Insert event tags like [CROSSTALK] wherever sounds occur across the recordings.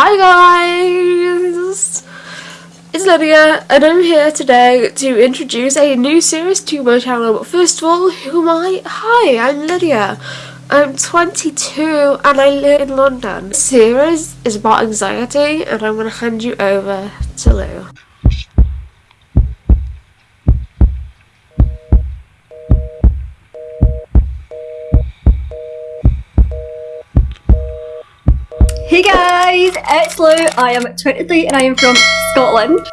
Hi guys! It's Lydia and I'm here today to introduce a new series to my channel. But first of all, who am I? Hi, I'm Lydia. I'm 22 and I live in London. This series is about anxiety and I'm going to hand you over to Lou. Hey guys, it's Lou. I am 23 and I am from Scotland.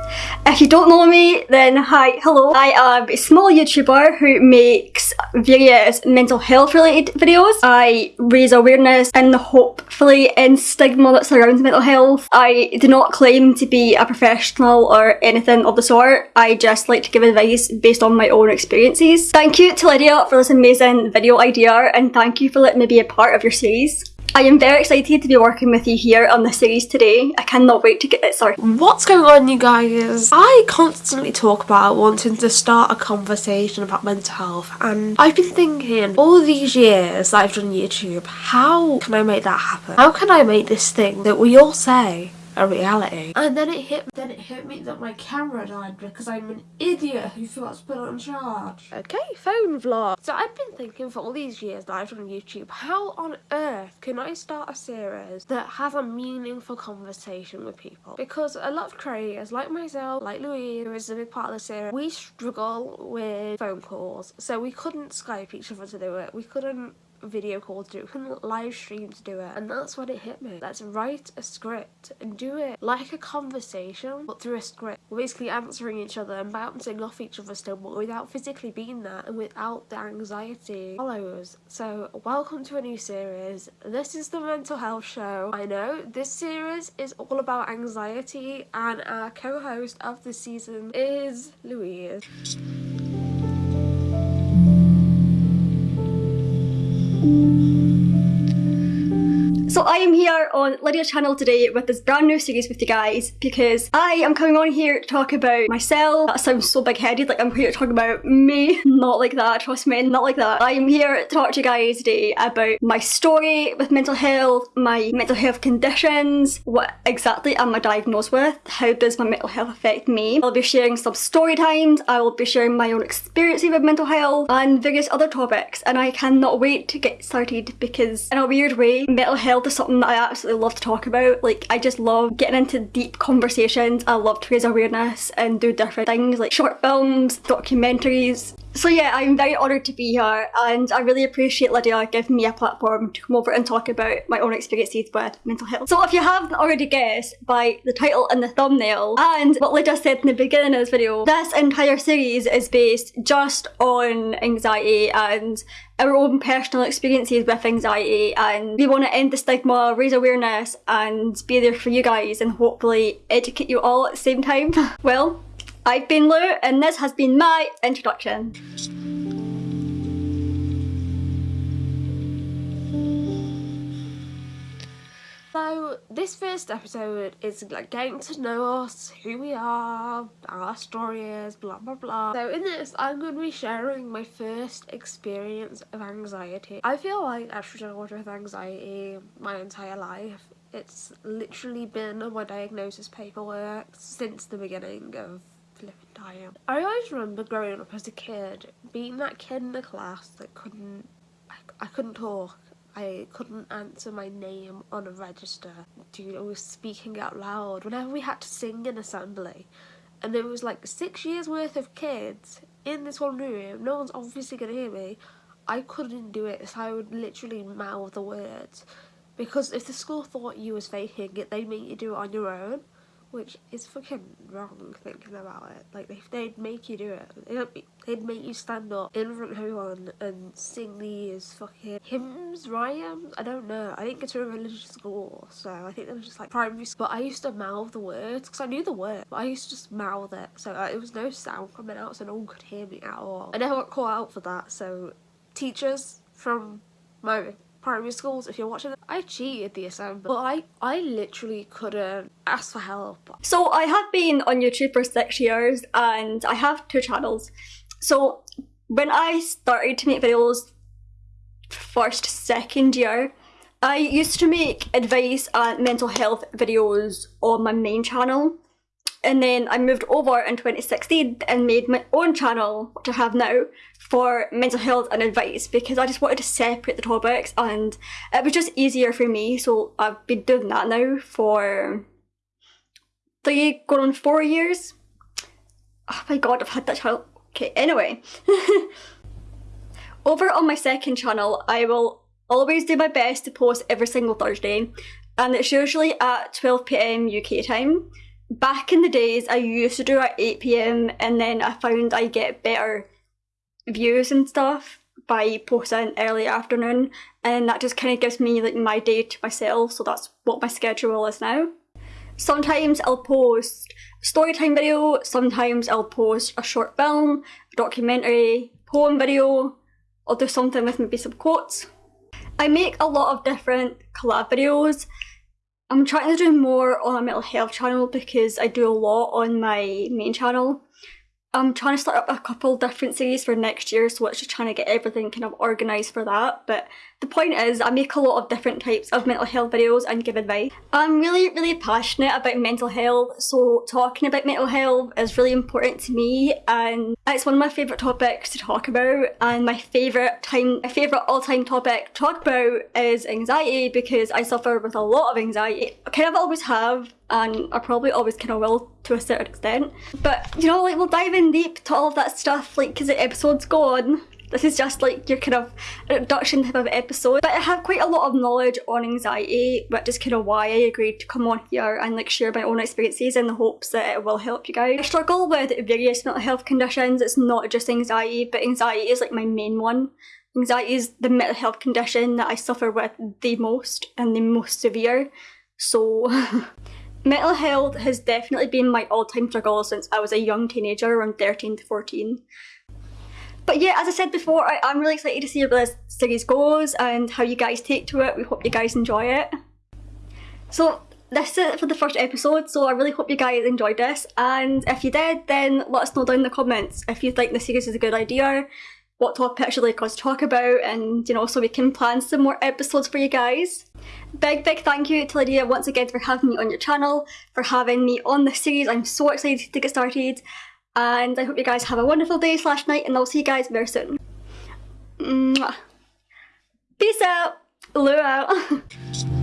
If you don't know me, then hi, hello. I am a small YouTuber who makes various mental health related videos. I raise awareness and the hopefully end stigma that surrounds mental health. I do not claim to be a professional or anything of the sort. I just like to give advice based on my own experiences. Thank you to Lydia for this amazing video idea and thank you for letting me be a part of your series. I am very excited to be working with you here on this series today. I cannot wait to get it started. What's going on you guys? I constantly talk about wanting to start a conversation about mental health and I've been thinking all these years that I've done YouTube, how can I make that happen? How can I make this thing that we all say a reality. And then it hit then it hit me that my camera died because I'm an idiot who forgot to put it on charge. Okay, phone vlog. So I've been thinking for all these years that I've done YouTube, how on earth can I start a series that has a meaningful conversation with people? Because a lot of creators like myself, like Louise, who is a big part of the series, we struggle with phone calls. So we couldn't Skype each other to do it. We couldn't video call to do it, live stream to do it. And that's when it hit me. Let's write a script and do it like a conversation, but through a script. We're basically answering each other and bouncing off each other still, but without physically being there and without the anxiety follows. So welcome to a new series. This is the mental health show. I know this series is all about anxiety and our co-host of the season is Louise. Thank you. So I am here on Lydia's channel today with this brand new series with you guys because I am coming on here to talk about myself. That sounds so big-headed, like I'm here to talk about me. [LAUGHS] Not like that, trust me, not like that. I am here to talk to you guys today about my story with mental health, my mental health conditions, what exactly am I diagnosed with, how does my mental health affect me. I'll be sharing some story times, I will be sharing my own experiences with mental health and various other topics and I cannot wait to get started because in a weird way, mental health is something that I absolutely love to talk about. Like, I just love getting into deep conversations. I love to raise awareness and do different things like short films, documentaries, so yeah, I'm very honoured to be here and I really appreciate Lydia giving me a platform to come over and talk about my own experiences with mental health. So if you haven't already guessed by the title and the thumbnail and what Lydia said in the beginning of this video, this entire series is based just on anxiety and our own personal experiences with anxiety and we want to end the stigma, raise awareness and be there for you guys and hopefully educate you all at the same time. [LAUGHS] well, I've been Lou and this has been my introduction. So this first episode is like getting to know us, who we are, our story is, blah blah blah. So in this I'm going to be sharing my first experience of anxiety. I feel like I've struggled with anxiety my entire life. It's literally been on my diagnosis paperwork since the beginning of time. I always remember growing up as a kid, being that kid in the class that couldn't, I, I couldn't talk. I couldn't answer my name on a register. Dude, I was speaking out loud whenever we had to sing in assembly. And there was like six years worth of kids in this one room. No one's obviously going to hear me. I couldn't do it, so I would literally mouth the words. Because if the school thought you was faking it, they'd make you do it on your own which is fucking wrong thinking about it. Like, if they'd make you do it, they'd, they'd make you stand up in front of everyone and sing these fucking hymns, rhymes. I don't know. I didn't get to a religious school, so I think it was just like primary school. But I used to mouth the words because I knew the word, but I used to just mouth it, so uh, it was no sound coming out, so no one could hear me at all. I never got caught out for that, so teachers from my primary schools if you're watching it. I cheated the assembly, but I, I literally couldn't ask for help. So I have been on YouTube for six years and I have two channels. So when I started to make videos first, second year, I used to make advice and mental health videos on my main channel and then I moved over in 2016 and made my own channel, which I have now, for mental health and advice because I just wanted to separate the topics and it was just easier for me. So I've been doing that now for three, going on four years. Oh my god, I've had that channel. Okay, anyway. [LAUGHS] over on my second channel, I will always do my best to post every single Thursday and it's usually at 12pm UK time back in the days I used to do at 8pm and then I found I get better views and stuff by posting early afternoon and that just kind of gives me like my day to myself so that's what my schedule is now. Sometimes I'll post a storytime video, sometimes I'll post a short film, documentary, poem video, I'll do something with maybe some quotes. I make a lot of different collab videos I'm trying to do more on a mental health channel because I do a lot on my main channel. I'm trying to start up a couple different series for next year so it's just trying to get everything kind of organised for that but the point is I make a lot of different types of mental health videos and give advice. I'm really really passionate about mental health so talking about mental health is really important to me and it's one of my favourite topics to talk about and my favourite time, my favourite all-time topic to talk about is anxiety because I suffer with a lot of anxiety. I kind of always have and I probably always kind of will to a certain extent. But you know, like we'll dive in deep to all of that stuff, like because the episode's gone. This is just like your kind of introduction type of episode. But I have quite a lot of knowledge on anxiety, which is kind of why I agreed to come on here and like share my own experiences in the hopes that it will help you guys. I struggle with various mental health conditions. It's not just anxiety, but anxiety is like my main one. Anxiety is the mental health condition that I suffer with the most and the most severe. So [LAUGHS] Mental health has definitely been my all-time struggle since I was a young teenager around 13 to 14. But yeah, as I said before, I am really excited to see where this series goes and how you guys take to it. We hope you guys enjoy it. So this is it for the first episode, so I really hope you guys enjoyed this. And if you did, then let us know down in the comments if you think the series is a good idea, what topics you'd like us talk about, and you know, so we can plan some more episodes for you guys. Big, big thank you to Lydia once again for having me on your channel, for having me on this series. I'm so excited to get started. And I hope you guys have a wonderful day slash night and I'll see you guys very soon. Mwah. Peace out. Lou out. [LAUGHS]